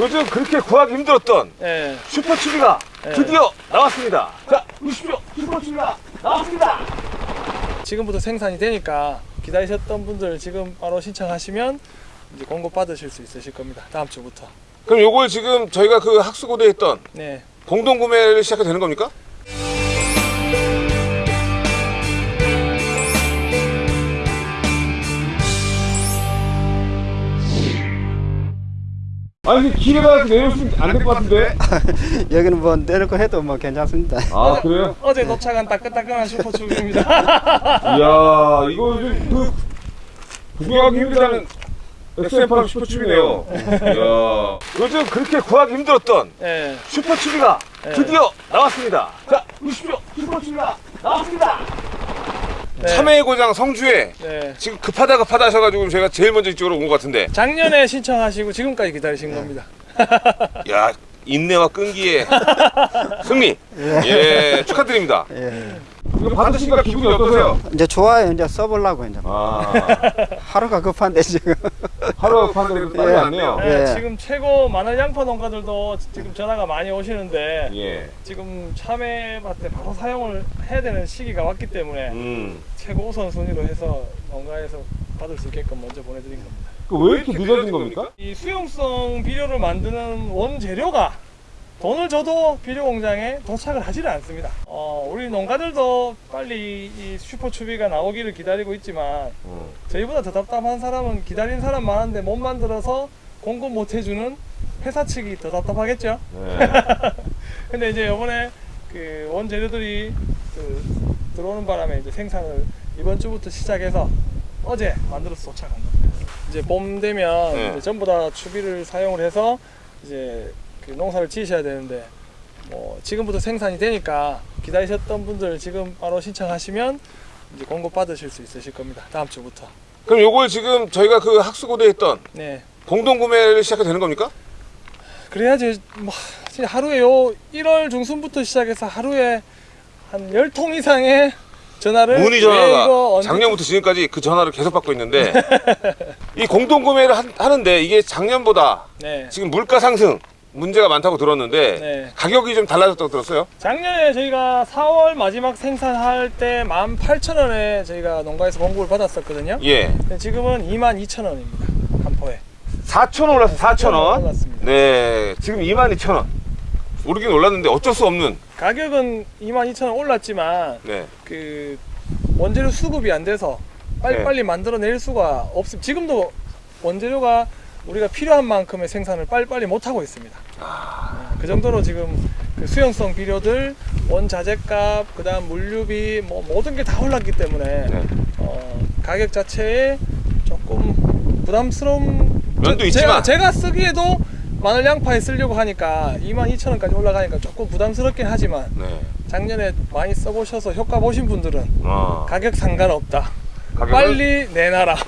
요즘 그렇게 구하기 힘들었던 예. 슈퍼추비가 네. 드디어 나왔습니다. 자, 보십시오. 슈퍼추비가 나왔습니다. 지금부터 생산이 되니까 기다리셨던 분들 지금 바로 신청하시면 이제 공급 받으실 수 있으실 겁니다. 다음 주부터. 그럼 요걸 지금 저희가 그 학수고대에 했던 네. 공동 구매를 시작해도 되는 겁니까? 아니 길에다 내놓으시면 안 될 것 같은데? 여기는 뭐 내놓고 해도 뭐 괜찮습니다. 아 그래요? 어제 도착한 따끈따끈한 슈퍼춥입니다. 이야 이거 요즘 그 구경하기 힘들다는 XM8 슈퍼춥이네요. 이야 요즘 그렇게 구하기 힘들었던 예. 슈퍼추비가 네. 드디어 나왔습니다. 자 보십시오. 슈퍼추비가 나왔습니다. 네. 참외의 고장 성주에 네. 지금 급하다 급하다 하셔가지고 제가 제일 먼저 이쪽으로 온 것 같은데 작년에 신청하시고 지금까지 기다리신 겁니다. 야 인내와 끈기의 승리 예 축하드립니다 예. 이거 받으시니까 기분이 어떠세요? 이제 좋아요. 이제 써보려고 이제 아 하루가 급한데 지금. 하루 판대로 빨리 예. 왔네요 네, 예. 지금 최고 마늘 양파 농가들도 지금 전화가 많이 오시는데 예. 지금 참외밭에 바로 사용을 해야 되는 시기가 왔기 때문에 음. 최고 우선 순위로 해서 농가에서 받을 수 있게끔 먼저 보내드린 겁니다. 그 왜 이렇게 늦어진 겁니까? 이 수용성 비료를 만드는 원재료가 돈을 줘도 비료 공장에 도착을 하지를 않습니다. 어, 우리 농가들도 빨리 이 슈퍼추비가 나오기를 기다리고 있지만 음. 저희보다 더 답답한 사람은 기다린 사람 많은데 못 만들어서 공급 못 해주는 회사 측이 더 답답하겠죠. 네. 근데 이제 이번에 그 원재료들이 그 들어오는 바람에 이제 생산을 이번 주부터 시작해서 어제 만들어서 도착한 겁니다. 이제 봄 되면 네. 이제 전부 다 추비를 사용을 해서 이제 그 농사를 지으셔야 되는데 뭐 지금부터 생산이 되니까 기다리셨던 분들 지금 바로 신청하시면 이제 공급 받으실 수 있으실 겁니다. 다음 주부터. 그럼 요걸 지금 저희가 그 학수고대에 했던 네. 공동 구매를 시작해도 되는 겁니까? 그래야지 뭐 하루에 요 1월 중순부터 시작해서 하루에 한 10통 이상의 전화를 문의 전화가 작년부터 지금까지 그 전화를 계속 받고 있는데 이 공동 구매를 한- 하는데 이게 작년보다 네. 지금 물가 상승 문제가 많다고 들었는데 네. 가격이 좀 달라졌다고 들었어요? 작년에 저희가 4월 마지막 생산할 때 18,000원에 저희가 농가에서 공급을 받았었거든요. 예. 지금은 22,000원입니다. 한 포에. 4,000원 올랐어, 4,000원. 올랐습니다. 네, 지금 22,000원. 오르긴 올랐는데 어쩔 수 없는. 가격은 22,000원 올랐지만 네. 그 원재료 수급이 안 돼서 빨리빨리 만들어낼 수가 없습니다. 지금도 원재료가 우리가 필요한 만큼의 생산을 빨리빨리 못 하고 있습니다. 네, 그 정도로 지금 그 수용성 비료들, 원자재값, 그 다음 물류비 뭐 모든 게 다 올랐기 때문에 네. 어, 가격 자체에 조금 부담스러운 면도 저- 있지만. 제가, 제가 쓰기에도 마늘 양파에 쓰려고 하니까 22,000원까지 올라가니까 조금 부담스럽긴 하지만 네. 작년에 많이 써보셔서 효과 보신 분들은 어. 가격 상관없다. 가격을 빨리 내놔라.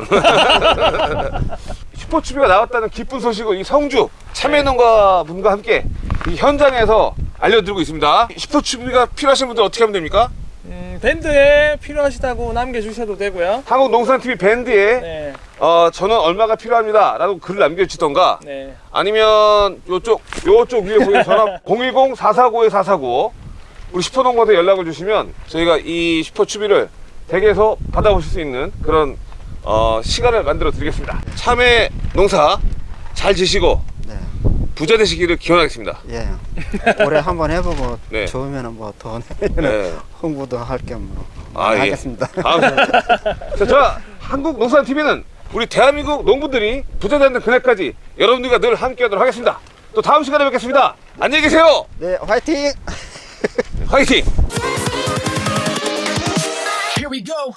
슈퍼추비가 나왔다는 기쁜 소식을 이 성주 참외농가 분과 함께 이 현장에서 알려드리고 있습니다. 슈퍼추비가 필요하신 분들 어떻게 하면 됩니까? 음, 밴드에 필요하시다고 남겨주셔도 되고요. 한국농산TV 밴드에 네, 어, 저는 얼마가 필요합니다. 라고 글을 남겨주시던가 네, 아니면 요쪽 요쪽 위에 보이는 전화 010-449-449 우리 슈퍼농가에 연락을 주시면 저희가 이 슈퍼추비를 댁에서 받아보실 수 있는 그런 어, 시간을 만들어 드리겠습니다. 참외 농사 잘 지시고 네. 부자 되시기를 기원하겠습니다. 예. 올해 한번 해보고 네. 좋으면은 뭐더 네. 홍보도 할 겸 뭐. 아, 예. 하겠습니다. 다음 자, 저 한국농산TV는 우리 대한민국 농부들이 부자 되는 그날까지 여러분들과 늘 함께 하도록 하겠습니다. 또 다음 시간에 뵙겠습니다. 안녕히 계세요. 네, 화이팅! 화이팅! Here we go.